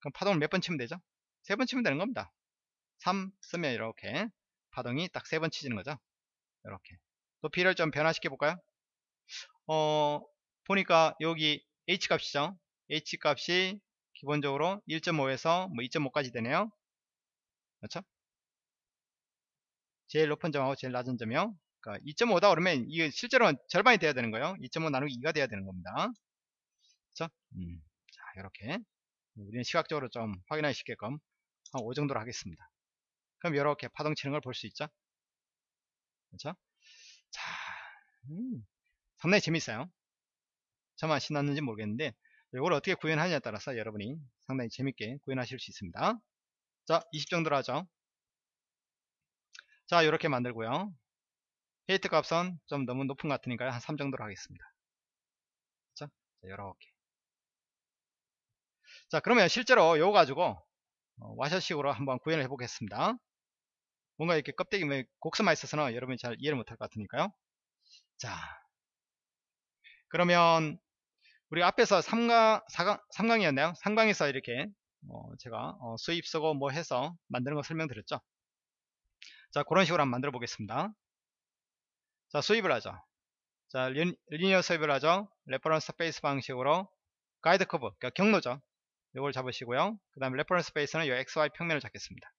그럼 파동을 몇 번 치면 되죠? 세 번 치면 되는 겁니다. 3 쓰면 이렇게 파동이 딱 세 번 치지는 거죠. 이렇게 높이를 좀 변화시켜 볼까요? 어 보니까 여기 H 값이죠. H 값이 기본적으로 1.5에서 뭐 2.5까지 되네요. 그렇죠? 제일 높은 점하고 제일 낮은 점이요. 그러니까 2.5다 그러면 이게 실제로는 절반이 돼야 되는 거예요. 2.5 나누기 2가 돼야 되는 겁니다. 그렇죠? 음. 자, 이렇게 우리는 시각적으로 좀 확인하기 쉽게끔 한 5 정도로 하겠습니다. 그럼 이렇게 파동 치는 걸 볼 수 있죠? 그렇죠? 자, 음, 상당히 재밌어요. 저만 신났는지 모르겠는데 이걸 어떻게 구현하느냐에 따라서 여러분이 상당히 재밌게 구현하실 수 있습니다. 자, 20 정도로 하죠. 자, 이렇게 만들고요. 헤이트 값은 좀 너무 높은 것 같으니까요. 한3 정도로 하겠습니다. 그렇죠? 자, 이렇게. 자, 그러면 실제로 이거 가지고 어, 와셔식으로 한번 구현을 해 보겠습니다. 뭔가 이렇게 껍데기 뭐 곡선만 있어서는 여러분이 잘 이해를 못할 것 같으니까요. 자, 그러면 우리 앞에서 3강, 4강, 3강이었나요? 3강에서 이렇게 어, 제가 어, sweep 쓰고 뭐 해서 만드는 거 설명드렸죠. 자, 그런 식으로 한번 만들어 보겠습니다. 자, sweep을 하죠. 자, li, linear sweep을 하죠. reference surface 방식으로 guide curve, 그러니까 경로죠. 이걸 잡으시고요. 그 다음에 reference surface는 이 XY 평면을 잡겠습니다.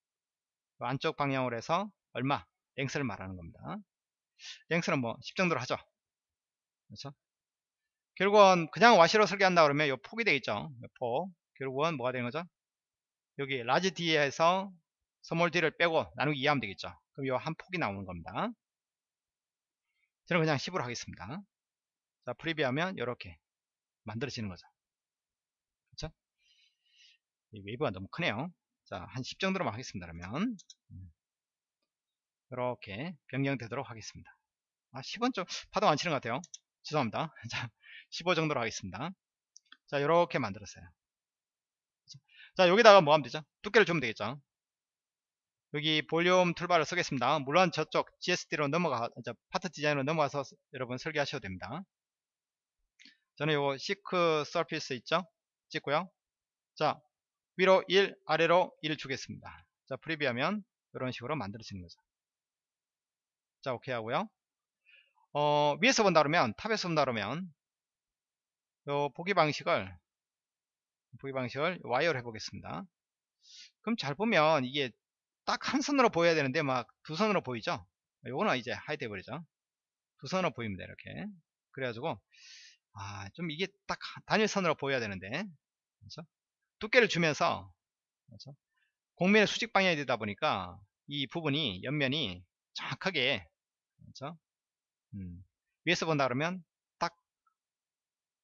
안쪽 방향으로 해서 얼마? length를 말하는 겁니다. length는 뭐 10 정도로 하죠. 그렇죠? 결국은 그냥 와셔로 설계한다 그러면 이 폭이 되겠죠. 요 폭. 결국은 뭐가 되는 거죠? 여기 large D에서 small D를 빼고 나누기 2 하면 되겠죠. 그럼 이 한 폭이 나오는 겁니다. 저는 그냥 10으로 하겠습니다. 자, preview하면 이렇게 만들어지는 거죠. 그렇죠? 이 wave가 너무 크네요. 자, 한 10 정도로만 하겠습니다. 그러면 이렇게 변경되도록 하겠습니다. 아, 10은 좀 파동 안 치는 것 같아요. 죄송합니다. [laughs] 자, 15 정도로 하겠습니다. 자, 이렇게 만들었어요. 자, 여기다가 뭐 하면 되죠? 두께를 주면 되겠죠? 여기 볼륨 toolbar를 쓰겠습니다. 물론 저쪽 GSD로 넘어가, Part Design으로 넘어가서 여러분 설계하셔도 됩니다. 저는 요거 thick surface 있죠? 찍고요. 자, 위로 1, 아래로 1 주겠습니다. 자, preview하면 이런 식으로 만들어지는 거죠. 자, 오케이 하고요. 어, 위에서 본다 그러면, top에서 본다 그러면, 요 보기 방식을, 보기 방식을 와이어로 해보겠습니다. 그럼 잘 보면 이게 딱 한 선으로 보여야 되는데 막 두 선으로 보이죠? 요거는 이제 hide 해버리죠. 두 선으로 보입니다. 이렇게. 그래가지고, 아, 좀 이게 딱 단일선으로 보여야 되는데, 그렇죠? 두께를 주면서 그렇죠? 곡면의 수직 방향이 되다 보니까 이 부분이 옆면이 정확하게 그렇죠? 음, 위에서 본다 그러면 딱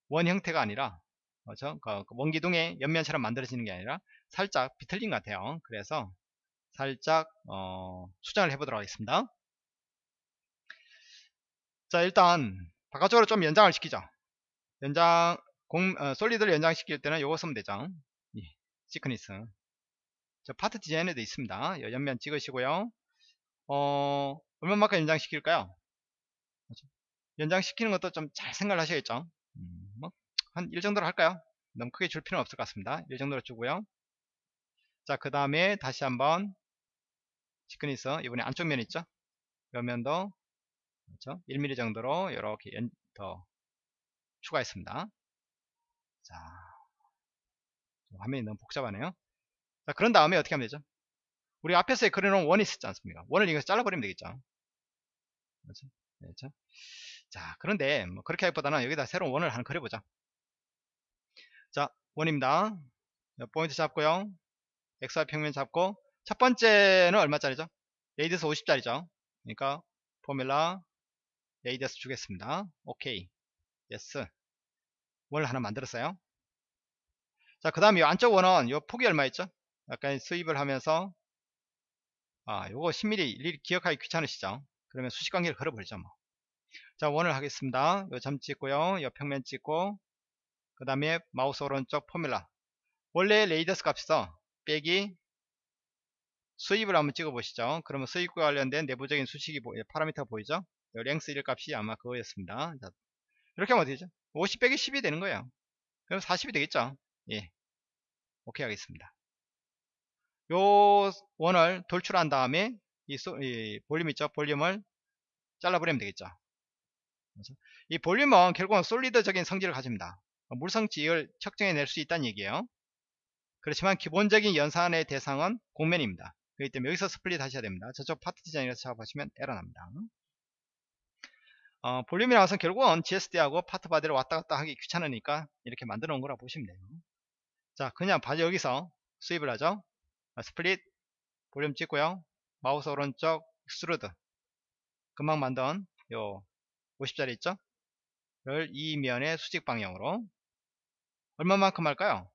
원 형태가 아니라 그렇죠? 그, 그 원기둥의 옆면처럼 만들어지는 게 아니라 살짝 비틀린 것 같아요. 그래서 살짝 어, 수정을 해보도록 하겠습니다. 자 일단 바깥쪽으로 좀 연장을 시키죠. 연장 공, 어, solid를 연장시킬 때는 이거 쓰면 되죠. 예, thickness. 저 Part Design에도 있습니다. 옆면 찍으시고요. 어, 얼마만큼 연장시킬까요? 그렇죠? 연장시키는 것도 좀 잘 생각을 하셔야겠죠. 음, 뭐, 한 1 정도로 할까요? 너무 크게 줄 필요는 없을 것 같습니다. 1 정도로 주고요. 자, 그 다음에 다시 한번 시크니스, 이번에 안쪽 면 있죠? 옆면도 그렇죠? 1mm 정도로 이렇게 연, 더 추가했습니다. 자, 화면이 너무 복잡하네요. 자, 그런 다음에 어떻게 하면 되죠? 우리 앞에서 그려놓은 원이 있었지 않습니까? 원을 이거 잘라버리면 되겠죠. 그렇죠? 그렇죠? 자, 그런데 뭐 그렇게 하기보다는 여기다 새로운 원을 하나 그려보자. 자, 원입니다. 포인트 잡고요. XY 평면 잡고 첫 번째는 얼마짜리죠? radius 50짜리죠. 그러니까 formula radius 주겠습니다. 오케이. yes. 원 하나 만들었어요. 자, 그 다음 이 안쪽 원은 요 폭이 얼마 있죠? 약간 sweep을 하면서 아, 요거 10mm 일일이 기억하기 귀찮으시죠? 그러면 수식 관계를 걸어버리죠, 뭐. 자, 원을 하겠습니다. 요 점 찍고요. XY 평면 찍고 그 다음에 마우스 오른쪽 formula 원래 radius 값에서 빼기 sweep을 한번 찍어 보시죠. 그러면 sweep과 관련된 내부적인 수식이 보, 파라미터 보이죠? length 1 값이 아마 그거였습니다. 자, 이렇게 하면 어떻게 되죠? 50 빼기 10이 되는 거예요. 그럼 40이 되겠죠? 예. 오케이 하겠습니다. 요 원을 돌출한 다음에 이, 소, 이 볼륨 있죠? 볼륨을 잘라버리면 되겠죠. 그렇죠? 이 볼륨은 결국은 solid적인 성질을 가집니다. 물성치를 측정해 낼 수 있다는 얘기예요. 그렇지만 기본적인 연산의 대상은 곡면입니다. 그렇기 때문에 여기서 split 하셔야 됩니다. 저쪽 Part Design에서 작업하시면 에러 납니다. 어, 볼륨이 나와서 결국은 GSD하고 part body를 왔다 갔다 하기 귀찮으니까 이렇게 만들어 놓은 거라 보시면 돼요. 자, 그냥 바로 여기서 sweep을 하죠. 아, split, 볼륨 찍고요. 마우스 오른쪽, extrude. 금방 만든 요 50짜리 있죠? 를 이면의 수직 방향으로 얼마만큼 할까요?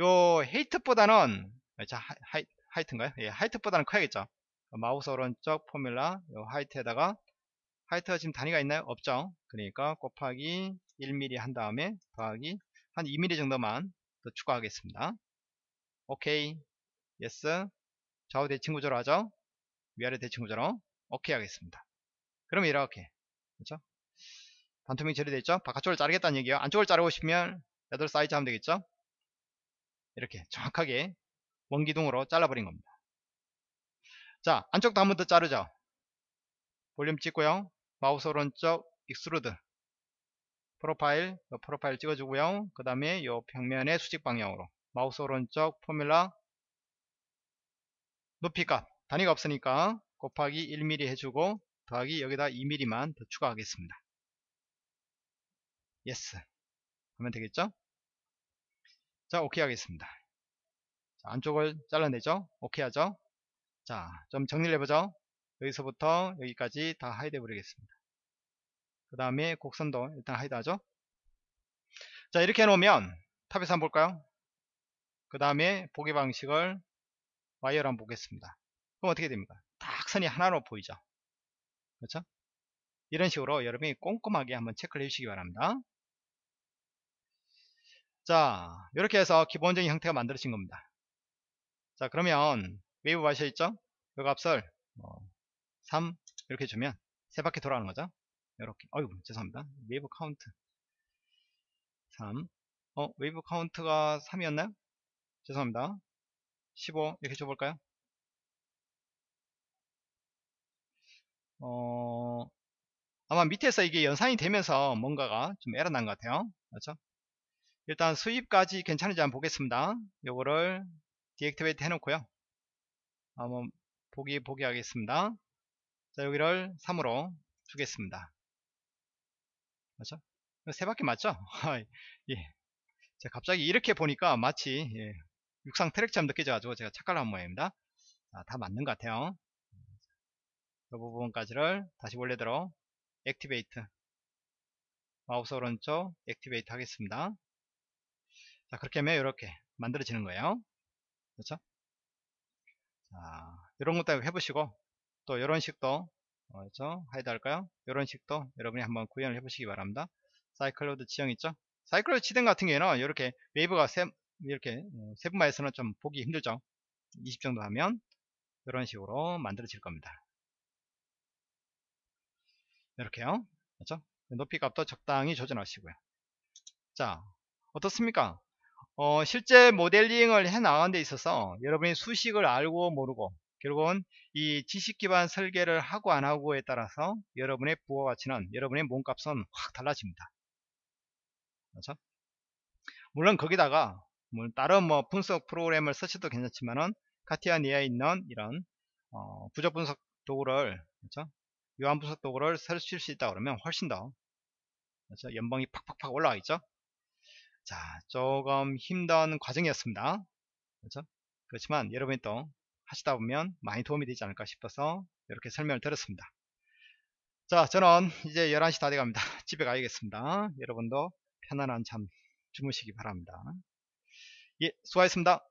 요 height보다는 자 hei, height인가요? 예, height보다는 커야겠죠. 마우스 오른쪽 formula 요 height에다가 height가 지금 단위가 있나요? 없죠. 그러니까 곱하기 1mm 한 다음에 더하기 한 2mm 정도만 더 추가하겠습니다. 오케이. yes. 좌우 대칭 구조로 하죠. 위아래 대칭 구조로. 오케이 하겠습니다. 그러면 이렇게. 그렇죠? 반투명 처리되어 있죠? 바깥쪽을 자르겠다는 얘기예요. 안쪽을 자르고 싶으면 8 사이즈 하면 되겠죠? 이렇게 정확하게 원기둥으로 잘라버린 겁니다. 자, 안쪽도 한 번 더 자르죠? 볼륨 찍고요. 마우스 오른쪽 extrude profile profile 찍어주고요. 그 다음에 이 평면의 수직 방향으로. 마우스 오른쪽 formula. 높이값. 단위가 없으니까 곱하기 1mm 해주고 더하기 여기다 2mm만 더 추가하겠습니다. yes 하면 되겠죠? 자 오케이 하겠습니다. 자, 안쪽을 잘라내죠? 오케이 하죠? 자좀 정리를 해보죠? 여기서부터 여기까지 다 hide 해버리겠습니다. 그 다음에 곡선도 일단 hide 하죠. 자 이렇게 해놓으면 top에서 한번 볼까요? 그 다음에 보기 방식을 와이어로 한번 보겠습니다. 그럼 어떻게 됩니까? 딱 선이 하나로 보이죠. 그렇죠? 이런 식으로 여러분이 꼼꼼하게 한번 체크를 해주시기 바랍니다. 자 이렇게 해서 기본적인 형태가 만들어진 겁니다. 자 그러면 웨이브 하셔있죠? 요 값을 뭐3 이렇게 주면 세 바퀴 돌아가는 거죠 이렇게. 어이구 죄송합니다. wave count. 3 어, wave count가 3이었나요? 죄송합니다. 15 이렇게 줘볼까요? 어, 아마 밑에서 이게 연산이 되면서 뭔가가 좀 에러 난 것 같아요. 그렇죠? 일단 sweep까지 괜찮은지 한번 보겠습니다. 요거를 deactivate 해놓고요. 한번 보기 보기 하겠습니다. 자 여기를 3으로 주겠습니다 맞죠? 세 바퀴 맞죠? [laughs] 예. 제가 갑자기 이렇게 보니까 마치 예. 육상 트랙처럼 느껴져가지고 제가 착각한 모양입니다 자, 다 맞는 것 같아요 이 부분까지를 다시 원래대로 activate 마우스 오른쪽 activate 하겠습니다 자 그렇게 하면 이렇게 만들어지는 거예요 그렇죠 자 이런 것도 해보시고 또 이런 식도 그렇죠? hide 할까요? 이런 식도 여러분이 한번 구현을 해보시기 바랍니다. 사이클로이드 지형 있죠? 사이클로이드 지등 같은 경우에는 이렇게 wave가 세, 이렇게 어, 세분화해서는 좀 보기 힘들죠. 20 정도 하면 이런 식으로 만들어질 겁니다. 이렇게요. 그렇죠? 높이 값도 적당히 조절하시고요. 자, 어떻습니까? 어, 실제 모델링을 해 나가는 데 있어서 여러분이 수식을 알고 모르고 결국은 이 지식 기반 설계를 하고 안 하고에 따라서 여러분의 부가 가치는 여러분의 몸값은 확 달라집니다. 그렇죠? 물론 거기다가 다른 뭐 분석 프로그램을 쓰셔도 괜찮지만은 카티아 니아에 있는 이런 어, 부적 분석 도구를 그렇죠? 요한 분석 도구를 쓰실 수 있다 그러면 훨씬 더 그렇죠? 연봉이 팍팍팍 올라가 있죠. 자, 조금 힘든 과정이었습니다. 그렇죠? 그렇지만 여러분이 또 하시다 보면 많이 도움이 되지 않을까 싶어서 이렇게 설명을 드렸습니다. 자 저는 이제 11시 다 돼갑니다. [laughs] 집에 가야겠습니다. 여러분도 편안한 잠 주무시기 바랍니다. 예 수고하셨습니다.